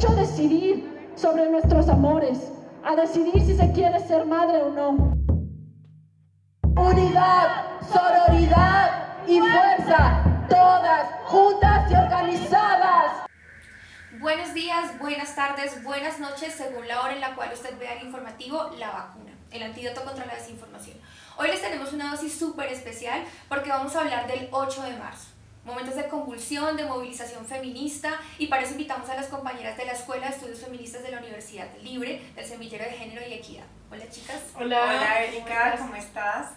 derecho a decidir sobre nuestros amores, a decidir si se quiere ser madre o no. Unidad, sororidad y fuerza, todas juntas y organizadas. Buenos días, buenas tardes, buenas noches, según la hora en la cual usted vea el informativo La Vacuna, el antídoto contra la desinformación. Hoy les tenemos una dosis súper especial porque vamos a hablar del 8 de marzo. Momentos de convulsión, de movilización feminista y para eso invitamos a las compañeras de la Escuela de Estudios Feministas de la Universidad Libre del Semillero de Género y Equidad. Hola chicas. Hola, Hola Erika, ¿cómo estás?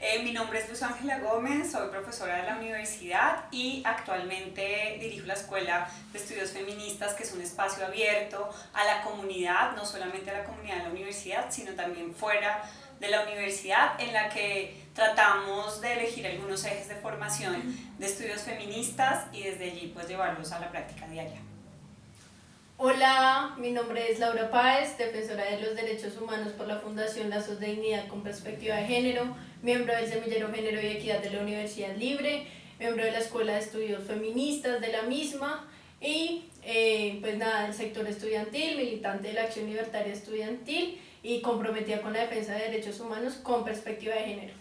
Eh, mi nombre es Luz Ángela Gómez, soy profesora de la universidad y actualmente dirijo la Escuela de Estudios Feministas, que es un espacio abierto a la comunidad, no solamente a la comunidad de la universidad, sino también fuera de la universidad, en la que tratamos de elegir algunos ejes de formación de estudios feministas y desde allí pues llevarlos a la práctica diaria. Hola, mi nombre es Laura Páez, defensora de los derechos humanos por la Fundación Lazos de Dignidad con Perspectiva de Género, miembro del Semillero Género y Equidad de la Universidad Libre, miembro de la Escuela de Estudios Feministas de la misma y eh, pues nada, del sector estudiantil, militante de la Acción Libertaria Estudiantil y comprometida con la defensa de derechos humanos con perspectiva de género.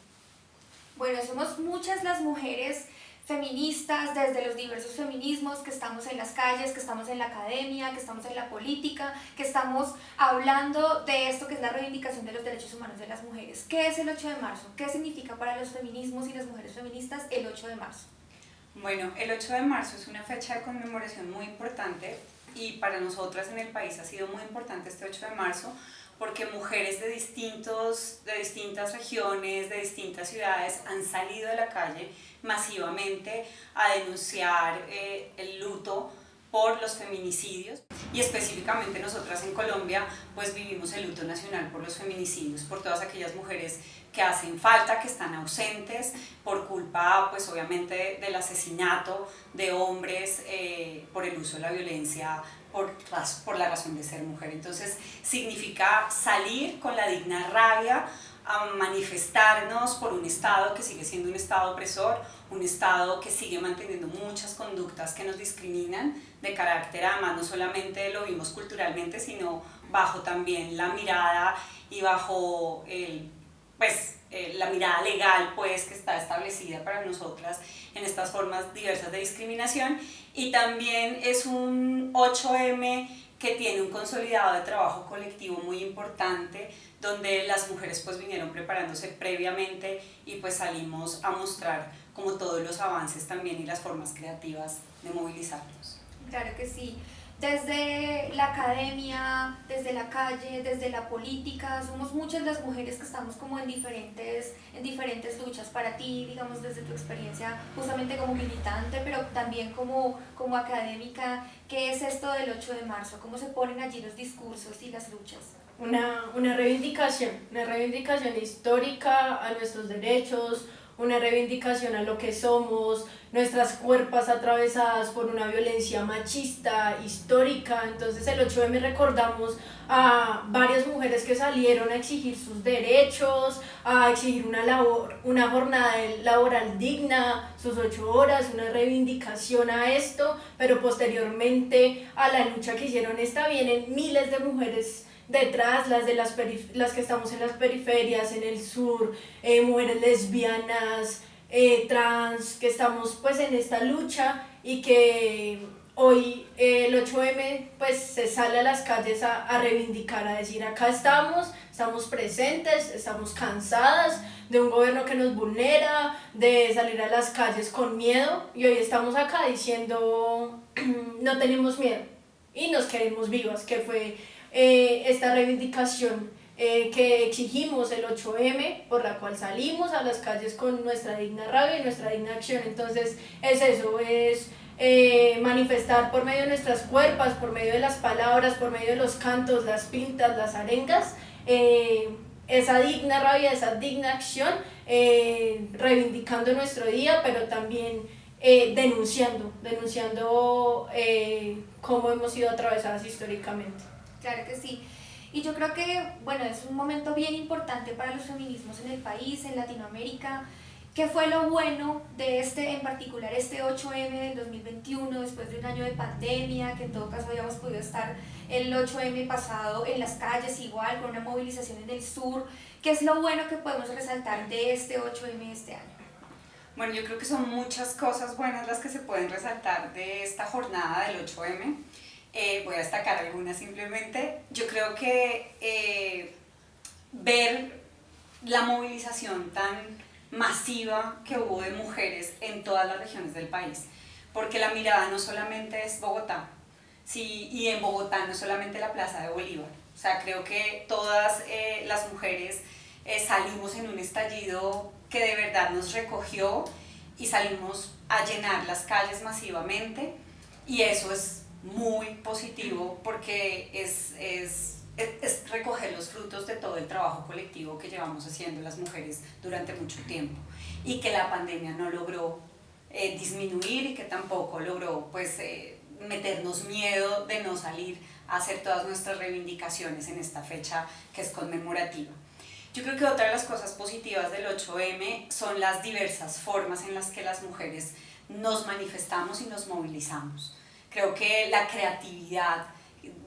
Bueno, somos muchas las mujeres feministas, desde los diversos feminismos, que estamos en las calles, que estamos en la academia, que estamos en la política, que estamos hablando de esto que es la reivindicación de los derechos humanos de las mujeres. ¿Qué es el 8 de marzo? ¿Qué significa para los feminismos y las mujeres feministas el 8 de marzo? Bueno, el 8 de marzo es una fecha de conmemoración muy importante y para nosotras en el país ha sido muy importante este 8 de marzo porque mujeres de, distintos, de distintas regiones, de distintas ciudades han salido de la calle masivamente a denunciar eh, el luto por los feminicidios. Y específicamente nosotras en Colombia pues vivimos el luto nacional por los feminicidios, por todas aquellas mujeres que hacen falta, que están ausentes por culpa pues obviamente del asesinato de hombres eh, por el uso de la violencia por, por la razón de ser mujer. Entonces significa salir con la digna rabia a manifestarnos por un Estado que sigue siendo un Estado opresor, un Estado que sigue manteniendo muchas conductas que nos discriminan de carácter, además no solamente lo vimos culturalmente, sino bajo también la mirada y bajo el, pues, eh, la mirada legal pues, que está establecida para nosotras en estas formas diversas de discriminación y también es un 8M que tiene un consolidado de trabajo colectivo muy importante donde las mujeres pues vinieron preparándose previamente y pues salimos a mostrar como todos los avances también y las formas creativas de movilizarnos. Claro que sí desde la academia, desde la calle, desde la política, somos muchas las mujeres que estamos como en diferentes, en diferentes luchas. Para ti, digamos, desde tu experiencia justamente como militante, pero también como, como académica, ¿qué es esto del 8 de marzo? ¿Cómo se ponen allí los discursos y las luchas? Una, una reivindicación, una reivindicación histórica a nuestros derechos, una reivindicación a lo que somos, nuestras cuerpas atravesadas por una violencia machista, histórica. Entonces el 8M recordamos a varias mujeres que salieron a exigir sus derechos, a exigir una, labor, una jornada laboral digna, sus ocho horas, una reivindicación a esto, pero posteriormente a la lucha que hicieron esta vienen miles de mujeres detrás, las, de las, las que estamos en las periferias, en el sur, eh, mujeres lesbianas, eh, trans, que estamos pues en esta lucha y que hoy eh, el 8M pues se sale a las calles a, a, reivindicar, a decir acá estamos, estamos presentes, estamos cansadas de un gobierno que nos vulnera, de salir a las calles con miedo y hoy estamos acá diciendo no tenemos miedo y nos queremos vivas, que fue eh, esta reivindicación eh, que exigimos el 8M, por la cual salimos a las calles con nuestra digna rabia y nuestra digna acción. Entonces es eso, es eh, manifestar por medio de nuestras cuerpas, por medio de las palabras, por medio de los cantos, las pintas, las arengas, esa digna rabia, esa digna acción, reivindicando nuestro día, pero también denunciando, denunciando cómo hemos sido atravesadas históricamente. Claro que sí. Y yo creo que, bueno, es un momento bien importante para los feminismos en el país, en Latinoamérica. ¿Qué fue lo bueno de este, en particular este 8M del 2021, después de un año de pandemia, que en todo caso habíamos podido estar el 8M pasado en las calles igual, con una movilización en el sur? ¿Qué es lo bueno que podemos resaltar de este 8M este año? Bueno, yo creo que son muchas cosas buenas las que se pueden resaltar de esta jornada del 8M. Eh, voy a destacar algunas simplemente. Yo creo que eh, ver la movilización tan masiva que hubo de mujeres en todas las regiones del país, porque la mirada no solamente es Bogotá, sí, y en Bogotá no solamente la Plaza de Bolívar, o sea, creo que todas eh, las mujeres eh, salimos en un estallido que de verdad nos recogió y salimos a llenar las calles masivamente y eso es muy positivo porque es, es es, recoger los frutos de todo el trabajo colectivo que llevamos haciendo las mujeres durante mucho tiempo y que la pandemia no logró eh, disminuir y que tampoco logró pues eh, meternos miedo de no salir a hacer todas nuestras reivindicaciones en esta fecha que es conmemorativa. Yo creo que otra de las cosas positivas del 8M son las diversas formas en las que las mujeres nos manifestamos y nos movilizamos. Creo que la creatividad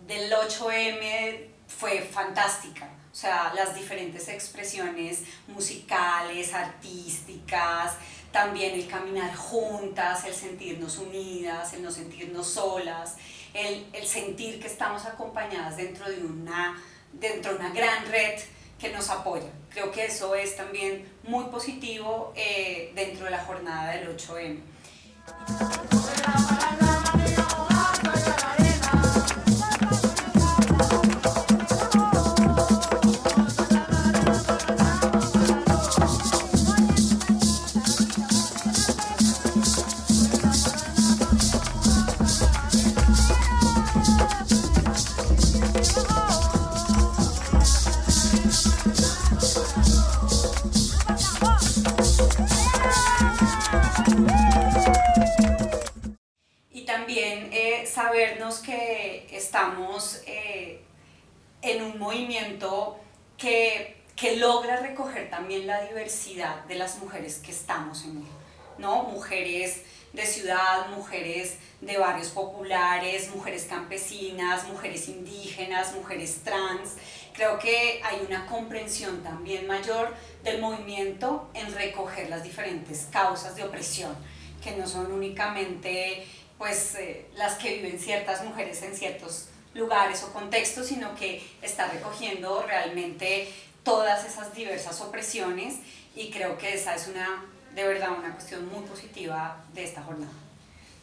del 8M fue fantástica. O sea, las diferentes expresiones musicales, artísticas, también el caminar juntas, el sentirnos unidas, el no sentirnos solas, el, el sentir que estamos acompañadas dentro de, una, dentro de una gran red que nos apoya. Creo que eso es también muy positivo eh, dentro de la jornada del 8M. ¿No? Mujeres de ciudad, mujeres de barrios populares, mujeres campesinas, mujeres indígenas, mujeres trans. Creo que hay una comprensión también mayor del movimiento en recoger las diferentes causas de opresión, que no son únicamente pues eh, las que viven ciertas mujeres en ciertos lugares o contextos, sino que está recogiendo realmente todas esas diversas opresiones y creo que esa es una, de verdad, una cuestión muy positiva de esta jornada.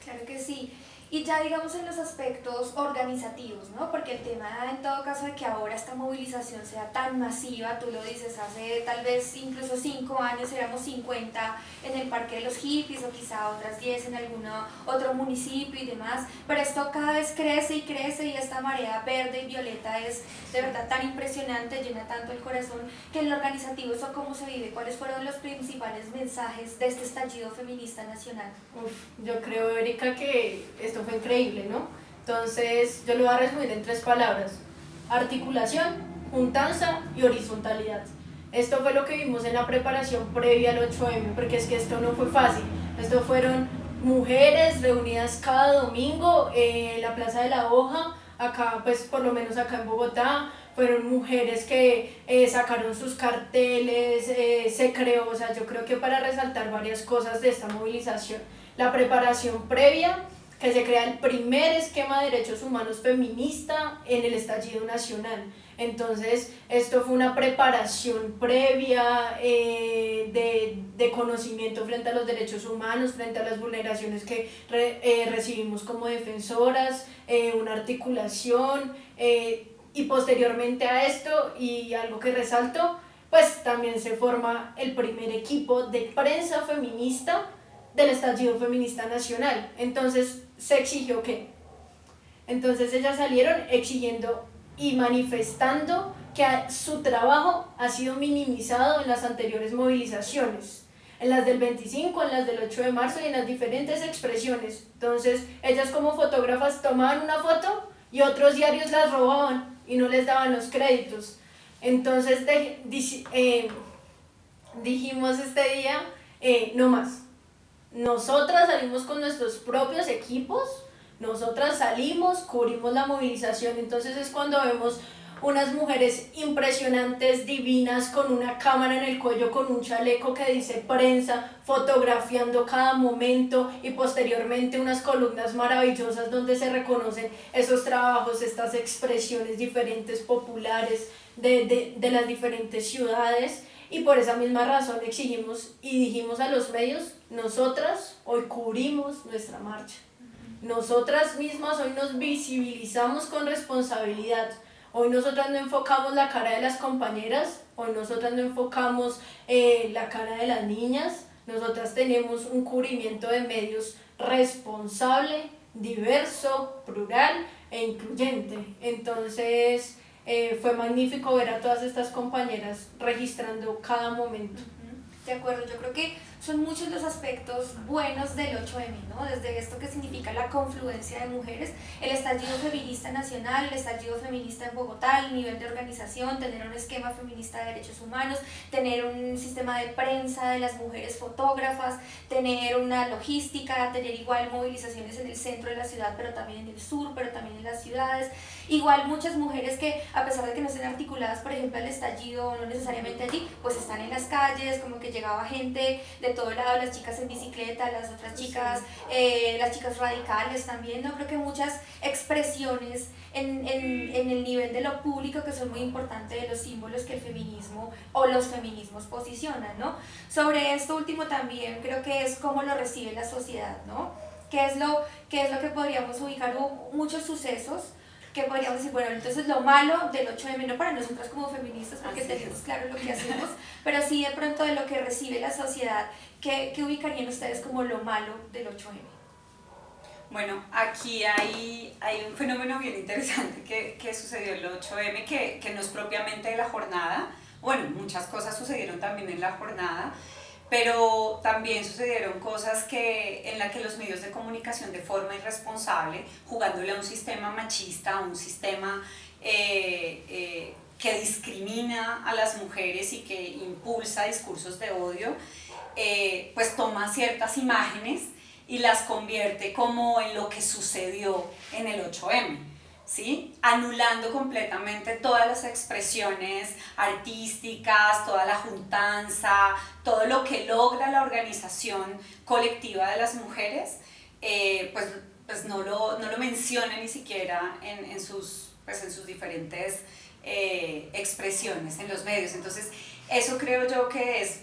Claro que sí. Y ya digamos en los aspectos organizativos, ¿no? Porque el tema en todo caso de que ahora esta movilización sea tan masiva, tú lo dices, hace tal vez incluso cinco años éramos 50 en el Parque de los Hippies o quizá otras 10 en algún otro municipio y demás, pero esto cada vez crece y crece y esta marea verde y violeta es de verdad tan impresionante, llena tanto el corazón, que en lo organizativo eso cómo se vive, cuáles fueron los principales mensajes de este estallido feminista nacional. Uf, yo creo, Erika, que fue increíble, ¿no? Entonces, yo lo voy a resumir en tres palabras. Articulación, juntanza y horizontalidad. Esto fue lo que vimos en la preparación previa al 8M, porque es que esto no fue fácil. Esto fueron mujeres reunidas cada domingo en la Plaza de la Hoja, acá, pues por lo menos acá en Bogotá, fueron mujeres que eh, sacaron sus carteles, eh, se creó, o sea, yo creo que para resaltar varias cosas de esta movilización, la preparación previa, que se crea el primer esquema de derechos humanos feminista en el estallido nacional. Entonces, esto fue una preparación previa eh, de, de, conocimiento frente a los derechos humanos, frente a las vulneraciones que eh, recibimos como defensoras, eh, una articulación, y posteriormente a esto, y algo que resalto, pues también se forma el primer equipo de prensa feminista del estallido feminista nacional. Entonces se exigió que. Entonces ellas salieron exigiendo y manifestando que su trabajo ha sido minimizado en las anteriores movilizaciones, en las del 25, en las del 8 de marzo y en las diferentes expresiones. Entonces ellas como fotógrafas tomaban una foto y otros diarios las robaban y no les daban los créditos. Entonces eh, dijimos este día, eh, no más. Nosotras salimos con nuestros propios equipos, nosotras salimos, cubrimos la movilización, entonces es cuando vemos unas mujeres impresionantes, divinas, con una cámara en el cuello, con un chaleco que dice prensa, fotografiando cada momento y posteriormente unas columnas maravillosas donde se reconocen esos trabajos, estas expresiones diferentes, populares de, de las diferentes ciudades. Y por esa misma razón exigimos y dijimos a los medios, nosotras hoy cubrimos nuestra marcha. Nosotras mismas hoy nos visibilizamos con responsabilidad Hoy nosotras no enfocamos la cara de las compañeras, hoy nosotras no enfocamos eh, la cara de las niñas, nosotras tenemos un cubrimiento de medios responsable, diverso, plural e incluyente. Entonces eh, fue magnífico ver a todas estas compañeras registrando cada momento. De acuerdo, yo creo que son muchos los aspectos buenos del 8M, ¿no? Desde esto que significa la confluencia de mujeres, el estallido feminista nacional, el estallido feminista en Bogotá, el nivel de organización, tener un esquema feminista de derechos humanos, tener un sistema de prensa de las mujeres fotógrafas, tener una logística, tener igual movilizaciones en el centro de la ciudad, pero también en el sur, pero también en las ciudades. Igual muchas mujeres que, a pesar de que no estén articuladas, por ejemplo, al estallido, no necesariamente allí, pues están en las calles, como que llegaba gente de todo lado, las chicas en bicicleta, las otras chicas, eh, las chicas radicales también, ¿no? Creo que muchas expresiones en, en, en, el nivel de lo público que son muy importantes de los símbolos que el feminismo o los feminismos posicionan, ¿no? Sobre esto último también creo que es cómo lo recibe la sociedad, ¿no? ¿Qué es lo, qué es lo que podríamos ubicar? Hubo muchos sucesos que podríamos decir, bueno, entonces lo malo del 8M, no para nosotras como feministas, porque tenemos claro lo que hacemos, pero sí de pronto de lo que recibe la sociedad, ¿qué, qué ubicarían ustedes como lo malo del 8M? Bueno, aquí hay, hay un fenómeno bien interesante que, que sucedió el 8M, que, que no es propiamente de la jornada, bueno, muchas cosas sucedieron también en la jornada, pero también sucedieron cosas que, en las que los medios de comunicación de forma irresponsable, jugándole a un sistema machista, a un sistema eh, eh, que discrimina a las mujeres y que impulsa discursos de odio, eh, pues toma ciertas imágenes y las convierte como en lo que sucedió en el 8M. ¿Sí? anulando completamente todas las expresiones artísticas, toda la juntanza, todo lo que logra la organización colectiva de las mujeres, eh, pues, pues no, lo, no lo menciona ni siquiera en, en sus, pues en sus diferentes eh, expresiones en los medios. Entonces, eso creo yo que es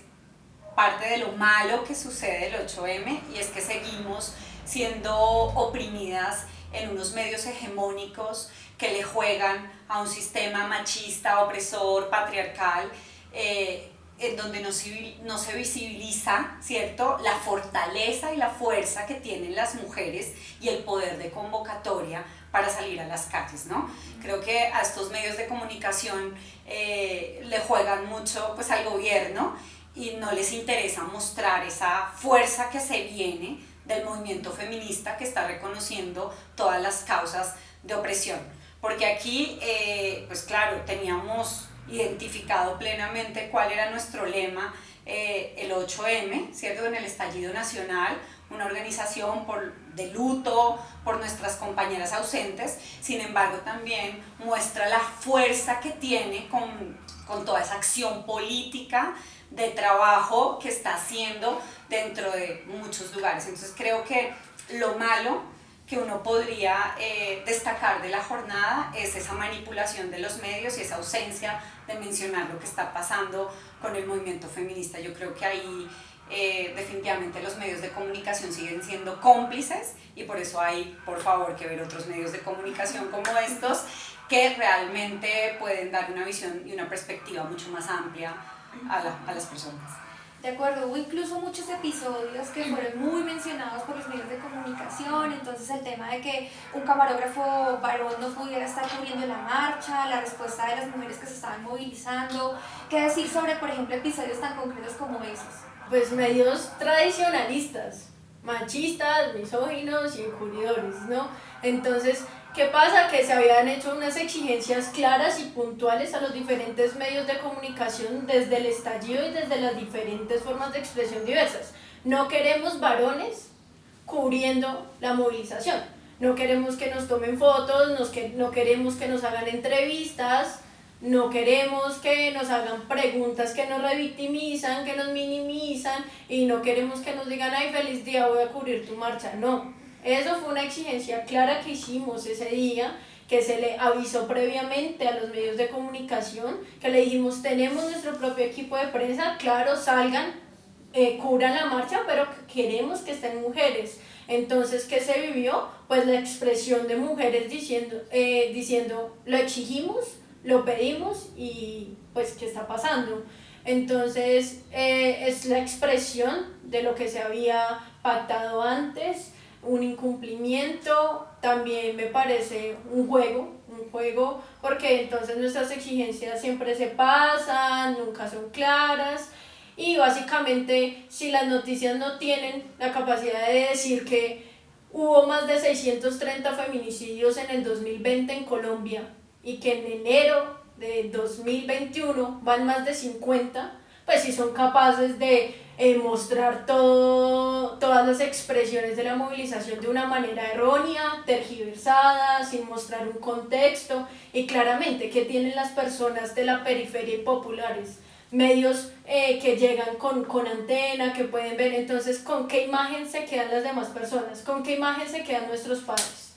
parte de lo malo que sucede el 8M y es que seguimos siendo oprimidas en unos medios hegemónicos que le juegan a un sistema machista, opresor, patriarcal, eh, en donde no se, no se visibiliza, ¿cierto?, la fortaleza y la fuerza que tienen las mujeres y el poder de convocatoria para salir a las calles, ¿no? Creo que a estos medios de comunicación eh, le juegan mucho pues, al gobierno y no les interesa mostrar esa fuerza que se viene del movimiento feminista que está reconociendo todas las causas de opresión. Porque aquí, eh, pues claro, teníamos identificado plenamente cuál era nuestro lema, eh, el 8M, ¿cierto? En el estallido nacional, una organización por, de luto por nuestras compañeras ausentes, sin embargo también muestra la fuerza que tiene con, con toda esa acción política de trabajo que está haciendo dentro de muchos lugares. Entonces creo que lo malo que uno podría eh, destacar de la jornada es esa manipulación de los medios y esa ausencia de mencionar lo que está pasando con el movimiento feminista. Yo creo que ahí eh, definitivamente los medios de comunicación siguen siendo cómplices y por eso hay, por favor, que ver otros medios de comunicación como estos que realmente pueden dar una visión y una perspectiva mucho más amplia a, las personas. De acuerdo, hubo incluso muchos episodios que fueron muy mencionados por los medios de comunicación, entonces el tema de que un camarógrafo varón no pudiera estar cubriendo la marcha, la respuesta de las mujeres que se estaban movilizando, qué decir sobre, por ejemplo, episodios tan concretos como esos. Pues medios tradicionalistas, machistas, misóginos y encubridores, ¿no? Entonces, ¿Qué pasa? Que se habían hecho unas exigencias claras y puntuales a los diferentes medios de comunicación desde el estallido y desde las diferentes formas de expresión diversas. No queremos varones cubriendo la movilización. No queremos que nos tomen fotos, nos que, no queremos que nos hagan entrevistas, no queremos que nos hagan preguntas que nos revictimizan, que nos minimizan y no queremos que nos digan, ay, feliz día, voy a cubrir tu marcha. No, eso fue una exigencia clara que hicimos ese día, que se le avisó previamente a los medios de comunicación, que le dijimos, tenemos nuestro propio equipo de prensa, claro, salgan, eh, cubran la marcha, pero queremos que estén mujeres. Entonces, ¿qué se vivió? Pues la expresión de mujeres diciendo, eh, diciendo lo exigimos, lo pedimos y pues, ¿qué está pasando? Entonces, eh, es la expresión de lo que se había pactado antes, un incumplimiento, también me parece un juego, un juego, porque entonces nuestras exigencias siempre se pasan, nunca son claras, y básicamente si las noticias no tienen la capacidad de decir que hubo más de 630 feminicidios en el 2020 en Colombia y que en enero de 2021 van más de 50, pues si son capaces de eh, mostrar todo, todas las expresiones de la movilización de una manera errónea, tergiversada, sin mostrar un contexto y claramente que tienen las personas de la periferia y populares medios eh, que llegan con, con antena, que pueden ver, entonces, ¿con qué imagen se quedan las demás personas? ¿Con qué imagen se quedan nuestros padres?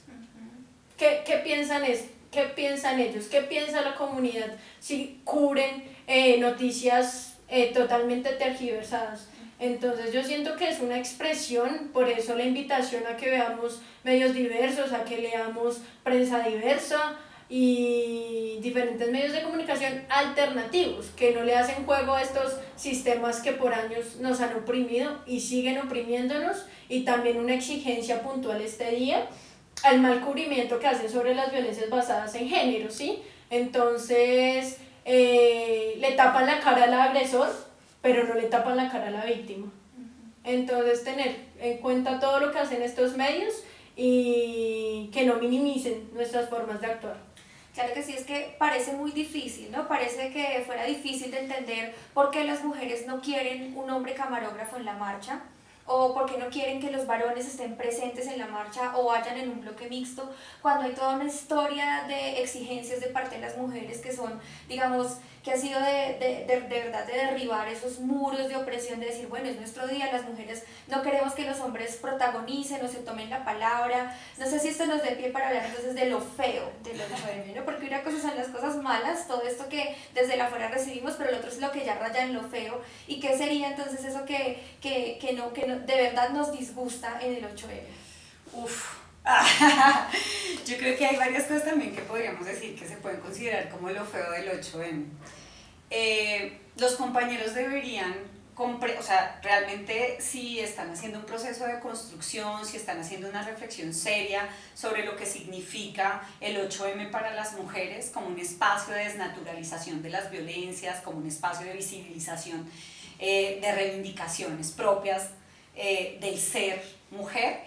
¿Qué, qué piensan, es, ¿Qué piensan ellos? ¿Qué piensa la comunidad si cubren eh, noticias eh, totalmente tergiversadas? Entonces yo siento que es una expresión, por eso la invitación a que veamos medios diversos, a que leamos prensa diversa, y diferentes medios de comunicación alternativos que no le hacen juego a estos sistemas que por años nos han oprimido y siguen oprimiéndonos y también una exigencia puntual este día al mal cubrimiento que hacen sobre las violencias basadas en género, ¿sí? Entonces eh, le tapan la cara al agresor pero no le tapan la cara a la víctima. Entonces tener en cuenta todo lo que hacen estos medios y que no minimicen nuestras formas de actuar. Claro que sí, es que parece muy difícil, ¿no? Parece que fuera difícil de entender por qué las mujeres no quieren un hombre camarógrafo en la marcha o por qué no quieren que los varones estén presentes en la marcha o vayan en un bloque mixto, cuando hay toda una historia de exigencias de parte de las mujeres que son, digamos, que ha sido de, de, de, de, verdad de derribar esos muros de opresión, de decir, bueno, es nuestro día, las mujeres no queremos que los hombres protagonicen o se tomen la palabra. No sé si esto nos dé pie para hablar entonces de lo feo de los jóvenes, ¿no? Porque una cosa son las cosas malas, todo esto que desde la afuera recibimos, pero el otro es lo que ya raya en lo feo. ¿Y qué sería entonces eso que, que, que no, que no, de verdad nos disgusta en el 8M? Uf, yo creo que hay varias cosas también que podríamos decir que se pueden considerar como lo feo del 8M. Eh, los compañeros deberían, o sea, realmente si están haciendo un proceso de construcción, si están haciendo una reflexión seria sobre lo que significa el 8M para las mujeres como un espacio de desnaturalización de las violencias, como un espacio de visibilización eh, de reivindicaciones propias eh, del ser mujer,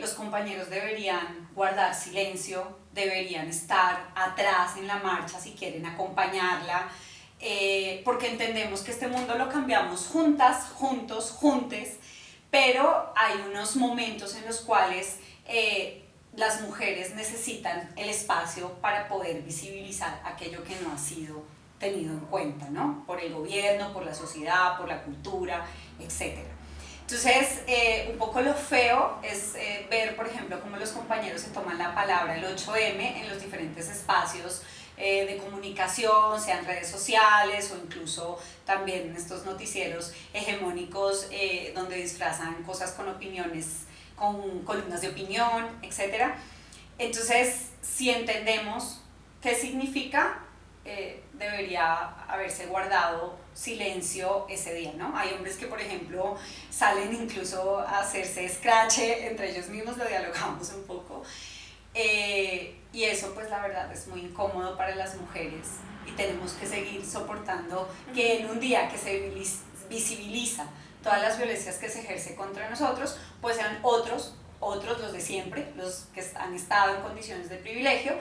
los compañeros deberían guardar silencio, deberían estar atrás en la marcha si quieren acompañarla, eh, porque entendemos que este mundo lo cambiamos juntas, juntos, juntes, pero hay unos momentos en los cuales eh, las mujeres necesitan el espacio para poder visibilizar aquello que no ha sido tenido en cuenta, ¿no? Por el gobierno, por la sociedad, por la cultura, etc. Entonces, eh, un poco lo feo es ver, por ejemplo, cómo los compañeros se toman la palabra el 8M en los diferentes espacios eh, de comunicación, sean redes sociales o incluso también estos noticieros hegemónicos eh, donde disfrazan cosas con opiniones, con columnas de opinión, etc. Entonces, si entendemos qué significa, eh, debería haberse guardado silencio ese día, ¿no? Hay hombres que, por ejemplo, salen incluso a hacerse scratch entre ellos mismos, lo dialogamos un poco, eh, y eso pues la verdad es muy incómodo para las mujeres y tenemos que seguir soportando que en un día que se visibiliza todas las violencias que se ejerce contra nosotros, pues sean otros otros, los de siempre, los que han estado en condiciones de privilegio,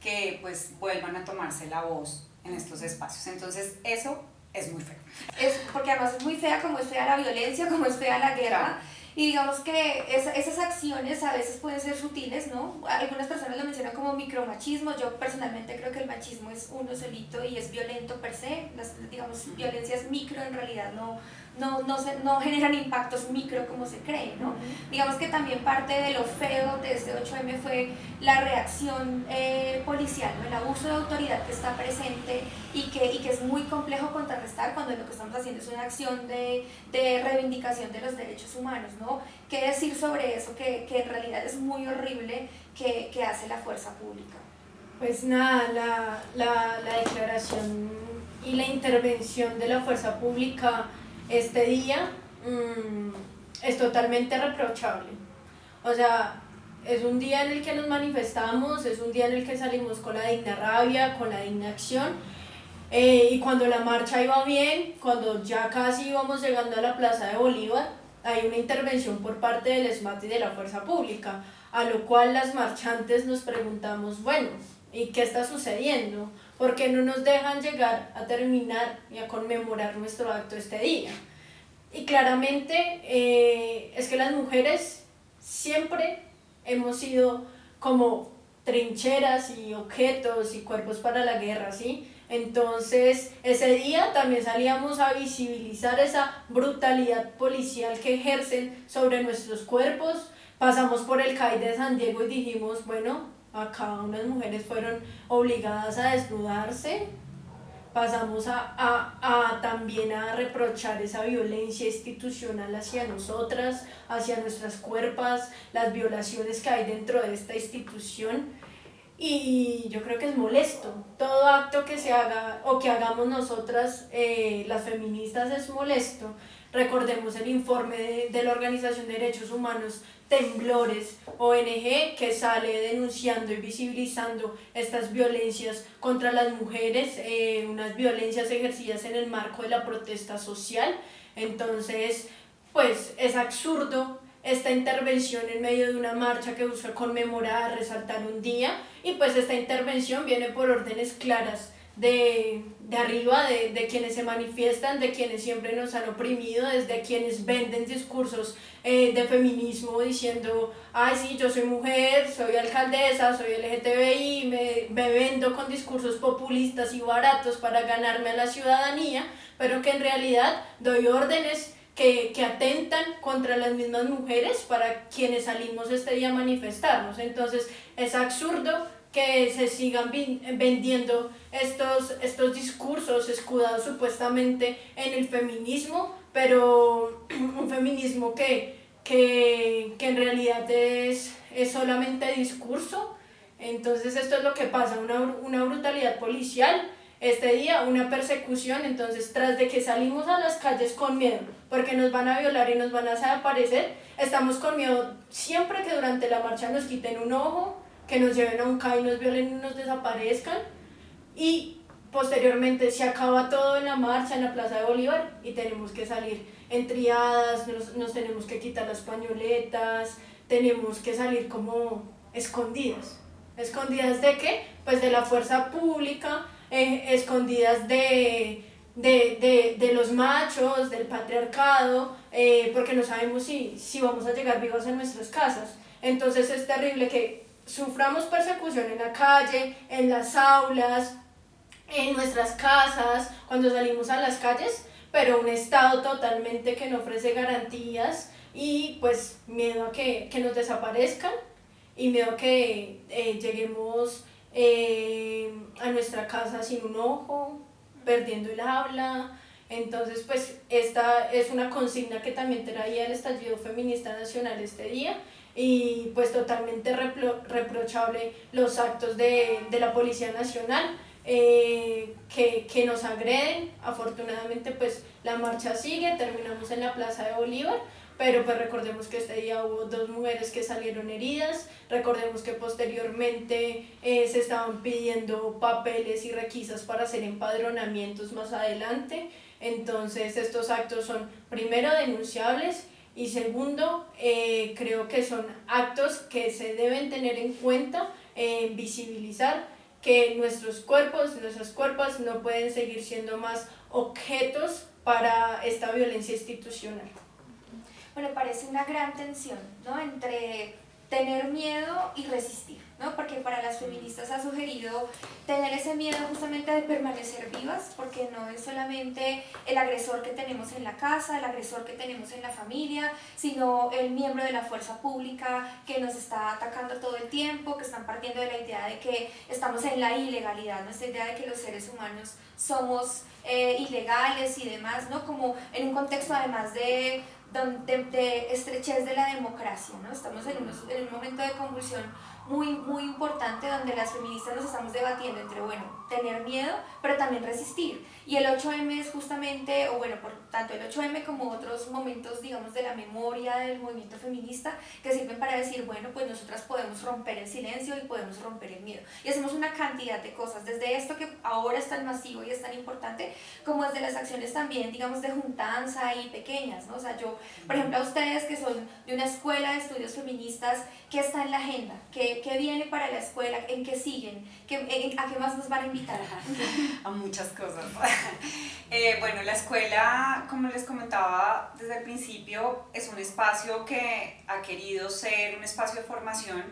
que pues vuelvan a tomarse la voz en estos espacios. Entonces eso es muy feo. Es, porque además es muy fea como es fea la violencia, como es fea la guerra. Y digamos que esas acciones a veces pueden ser sutiles, ¿no? Algunas personas lo mencionan como micromachismo. Yo personalmente creo que el machismo es uno solito y es violento per se. Las, digamos, violencias micro en realidad no, no, no, se, no generan impactos micro como se cree, ¿no? Digamos que también parte de lo feo de este 8M fue la reacción eh, policial, ¿no? el abuso de autoridad que está presente y que, y que es muy complejo contrarrestar cuando lo que estamos haciendo es una acción de, de reivindicación de los derechos humanos, ¿no? ¿Qué decir sobre eso que, que en realidad es muy horrible que, que, hace la fuerza pública? Pues nada, la, la, la declaración y la intervención de la fuerza pública este día mm, es totalmente reprochable. O sea, es un día en el que nos manifestamos, es un día en el que salimos con la digna rabia, con la digna acción. Eh, y cuando la marcha iba bien, cuando ya casi íbamos llegando a la Plaza de Bolívar, hay una intervención por parte del SMAT y de la Fuerza Pública, a lo cual las marchantes nos preguntamos, bueno, ¿y qué está sucediendo? Porque no nos dejan llegar a terminar y a conmemorar nuestro acto este día. Y claramente eh, es que las mujeres siempre hemos sido como trincheras y objetos y cuerpos para la guerra, ¿sí? Entonces, ese día también salíamos a visibilizar esa brutalidad policial que ejercen sobre nuestros cuerpos. Pasamos por el CAI de San Diego y dijimos, bueno, acá unas mujeres fueron obligadas a desnudarse, pasamos a, a, a, también a reprochar esa violencia institucional hacia nosotras, hacia nuestras cuerpos, las violaciones que hay dentro de esta institución. Y yo creo que es molesto. Todo acto que se haga o que hagamos nosotras, eh, las feministas, es molesto. Recordemos el informe de, de la Organización de Derechos Humanos Temblores, ONG que sale denunciando y visibilizando estas violencias contra las mujeres, eh, unas violencias ejercidas en el marco de la protesta social. Entonces, pues es absurdo esta intervención en medio de una marcha que busca conmemorar, resaltar un día y pues esta intervención viene por órdenes claras de, de arriba, de, de, quienes se manifiestan, de quienes siempre nos han oprimido, desde quienes venden discursos eh, de feminismo diciendo, ay sí, yo soy mujer, soy alcaldesa, soy LGTBI, me, me vendo con discursos populistas y baratos para ganarme a la ciudadanía, pero que en realidad doy órdenes que, que, atentan contra las mismas mujeres para quienes salimos este día a manifestarnos. Entonces es absurdo que se sigan vendiendo estos, estos discursos escudados supuestamente en el feminismo, pero un feminismo que, que, que en realidad es, es solamente discurso. Entonces esto es lo que pasa, una, una brutalidad policial este día, una persecución, entonces tras de que salimos a las calles con miedo, porque nos van a violar y nos van a desaparecer, estamos con miedo siempre que durante la marcha nos quiten un ojo, que nos lleven a un CAI, nos violen y nos desaparezcan. Y posteriormente se acaba todo en la marcha, en la Plaza de Bolívar, y tenemos que salir en triadas, nos, nos tenemos que quitar las pañoletas, tenemos que salir como escondidas. ¿Escondidas de qué? Pues de la fuerza pública, eh, escondidas de, de, de, de, los machos, del patriarcado, eh, porque no sabemos si, si vamos a llegar vivos a nuestras casas. Entonces es terrible que suframos persecución en la calle, en las aulas, en nuestras casas, cuando salimos a las calles, pero un Estado totalmente que no ofrece garantías y pues miedo a que, que nos desaparezcan y miedo a que eh, lleguemos eh, a nuestra casa sin un ojo, perdiendo el habla. Entonces, pues esta es una consigna que también traía el estallido feminista nacional este día y pues totalmente repro reprochable los actos de, de la Policía Nacional eh, que, que, nos agreden. Afortunadamente pues la marcha sigue, terminamos en la Plaza de Bolívar, pero pues recordemos que este día hubo dos mujeres que salieron heridas, recordemos que posteriormente eh, se estaban pidiendo papeles y requisas para hacer empadronamientos más adelante, entonces estos actos son primero denunciables Y segundo, eh, creo que son actos que se deben tener en cuenta, eh, visibilizar que nuestros cuerpos, nuestras cuerpos no pueden seguir siendo más objetos para esta violencia institucional. Bueno, parece una gran tensión, ¿no? Entre tener miedo y resistir, ¿no? Porque para las feministas ha sugerido tener ese miedo justamente de permanecer vivas, porque no es solamente el agresor que tenemos en la casa, el agresor que tenemos en la familia, sino el miembro de la fuerza pública que nos está atacando todo el tiempo, que están partiendo de la idea de que estamos en la ilegalidad, ¿no? Esta idea de que los seres humanos somos eh, ilegales y demás, ¿no? Como en un contexto además de de, de, estrechez de la democracia, ¿no? Estamos en, en un momento de convulsión muy, muy importante donde las feministas nos estamos debatiendo entre, bueno, tener miedo, pero también resistir. Y el 8M es justamente, o bueno, por tanto el 8M como otros momentos, digamos, de la memoria del movimiento feminista, que sirven para decir, bueno, pues nosotras podemos romper el silencio y podemos romper el miedo. Y hacemos una cantidad de cosas, desde esto que ahora es tan masivo y es tan importante, como desde las acciones también, digamos, de juntanza y pequeñas, ¿no? O sea, yo, por ejemplo, a ustedes que son de una escuela de estudios feministas, ¿qué está en la agenda? ¿Qué, qué viene para la escuela? ¿En qué siguen? ¿Qué, ¿A qué más nos van a a muchas cosas. Eh, bueno, la escuela, como les comentaba desde el principio, es un espacio que ha querido ser un espacio de formación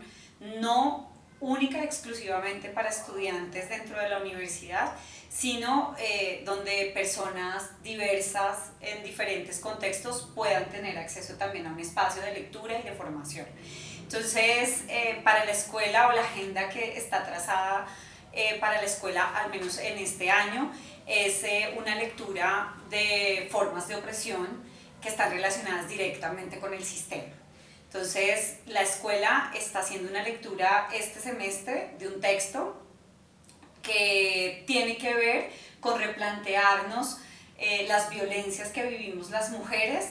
no única y exclusivamente para estudiantes dentro de la universidad, sino eh, donde personas diversas en diferentes contextos puedan tener acceso también a un espacio de lectura y de formación. Entonces, eh, para la escuela o la agenda que está trazada para la escuela, al menos en este año, es eh, una lectura de formas de opresión que están relacionadas directamente con el sistema. Entonces, la escuela está haciendo una lectura este semestre de un texto que tiene que ver con replantearnos eh, las violencias que vivimos las mujeres,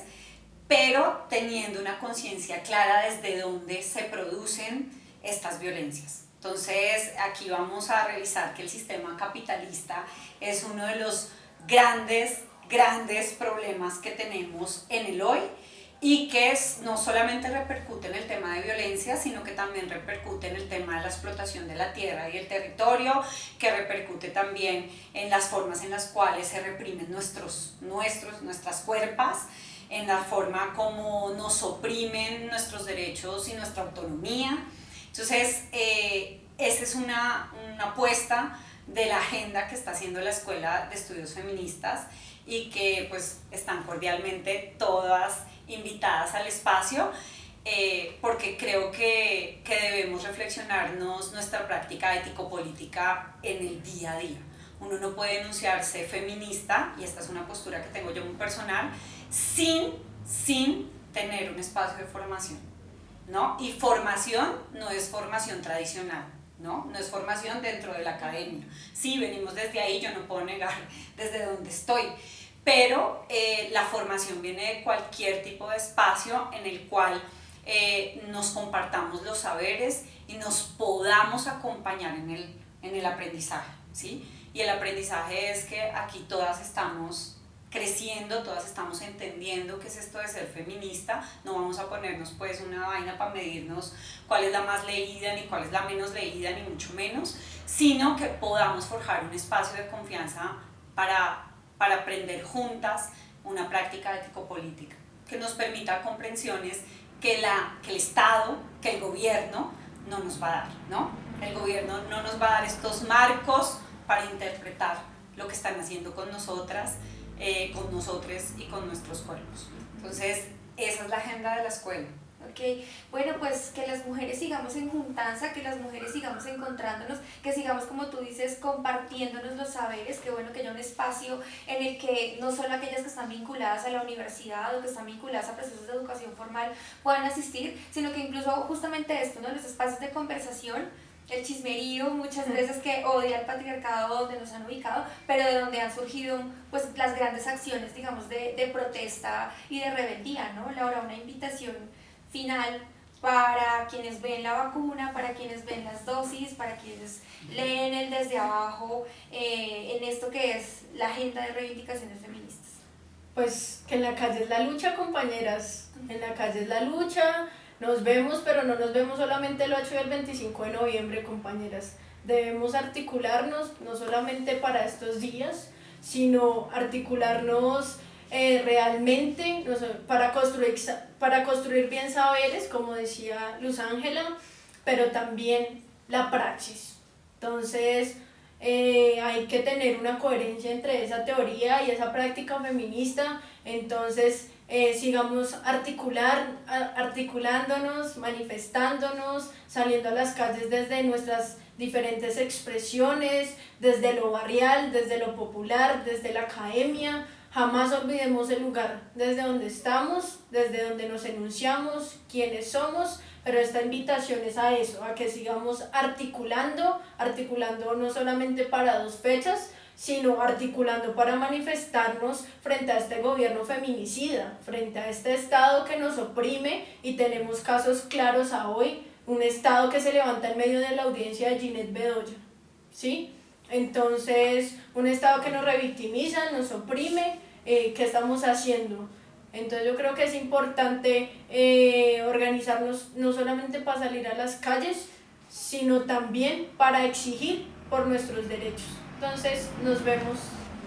pero teniendo una conciencia clara desde dónde se producen estas violencias. Entonces, aquí vamos a revisar que el sistema capitalista es uno de los grandes, grandes problemas que tenemos en el hoy y que no solamente repercute en el tema de violencia, sino que también repercute en el tema de la explotación de la tierra y el territorio, que repercute también en las formas en las cuales se reprimen nuestros, nuestros, nuestras cuerpas, en la forma como nos oprimen nuestros derechos y nuestra autonomía. Entonces, eh, esa es una, una apuesta de la agenda que está haciendo la Escuela de Estudios Feministas y que pues están cordialmente todas invitadas al espacio eh, porque creo que, que, debemos reflexionarnos nuestra práctica ético-política en el día a día. Uno no puede enunciarse feminista, y esta es una postura que tengo yo muy personal, sin, sin tener un espacio de formación. ¿No? Y formación no es formación tradicional, ¿no? No es formación dentro de la academia. Sí, venimos desde ahí, yo no puedo negar desde donde estoy, pero eh, la formación viene de cualquier tipo de espacio en el cual eh, nos compartamos los saberes y nos podamos acompañar en el, en el aprendizaje, ¿sí? Y el aprendizaje es que aquí todas estamos creciendo, todas estamos entendiendo qué es esto de ser feminista, no vamos a ponernos pues una vaina para medirnos cuál es la más leída, ni cuál es la menos leída, ni mucho menos, sino que podamos forjar un espacio de confianza para, para aprender juntas una práctica ético-política que nos permita comprensiones que, la, que el Estado, que el gobierno no nos va a dar, ¿no? El gobierno no nos va a dar estos marcos para interpretar lo que están haciendo con nosotras, eh, con nosotros y con nuestros cuerpos. Entonces, esa es la agenda de la escuela. Ok, bueno, pues que las mujeres sigamos en juntanza, que las mujeres sigamos encontrándonos, que sigamos, como tú dices, compartiéndonos los saberes, que bueno que haya un espacio en el que no solo aquellas que están vinculadas a la universidad o que están vinculadas a procesos de educación formal puedan asistir, sino que incluso justamente esto, ¿no? los espacios de conversación el chismerío muchas veces que odia el patriarcado donde nos han ubicado, pero de donde han surgido pues las grandes acciones, digamos, de, de protesta y de rebeldía, ¿no? Laura, una invitación final para quienes ven la vacuna, para quienes ven las dosis, para quienes leen el desde abajo, eh, en esto que es la agenda de reivindicaciones feministas. Pues que en la calle es la lucha, compañeras. En la calle es la lucha. Nos vemos, pero no nos vemos solamente el 8 y el 25 de noviembre, compañeras. Debemos articularnos, no solamente para estos días, sino articularnos eh, realmente para, construir, para construir bien saberes, como decía Luz Ángela, pero también la praxis. Entonces, eh, hay que tener una coherencia entre esa teoría y esa práctica feminista, entonces eh, sigamos articular, articulándonos, manifestándonos, saliendo a las calles desde nuestras diferentes expresiones, desde lo barrial, desde lo popular, desde la academia, Jamás olvidemos el lugar desde donde estamos, desde donde nos enunciamos, quiénes somos, pero esta invitación es a eso, a que sigamos articulando, articulando no solamente para dos fechas, sino articulando para manifestarnos frente a este gobierno feminicida, frente a este Estado que nos oprime y tenemos casos claros a hoy, un Estado que se levanta en medio de la audiencia de Ginette Bedoya, ¿sí? Entonces, un Estado que nos revictimiza, nos oprime, eh, ¿qué estamos haciendo? Entonces yo creo que es importante eh, organizarnos no solamente para salir a las calles, sino también para exigir por nuestros derechos. Entonces nos vemos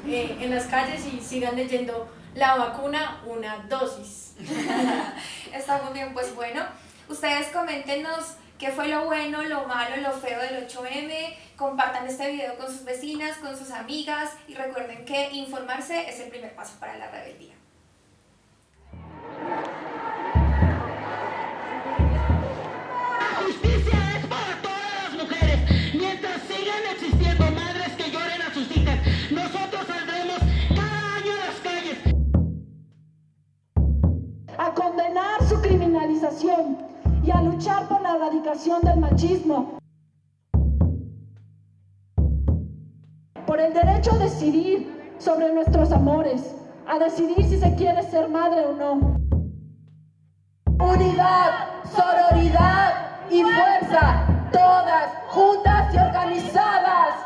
eh, en las calles y sigan leyendo la vacuna, una dosis. Está muy bien, pues bueno, ustedes coméntenos qué fue lo bueno, lo malo, lo feo del 8M, compartan este video con sus vecinas, con sus amigas y recuerden que informarse es el primer paso para la rebeldía. Y a luchar por la erradicación del machismo. Por el derecho a decidir sobre nuestros amores, a decidir si se quiere ser madre o no. Unidad, sororidad y fuerza, todas juntas y organizadas.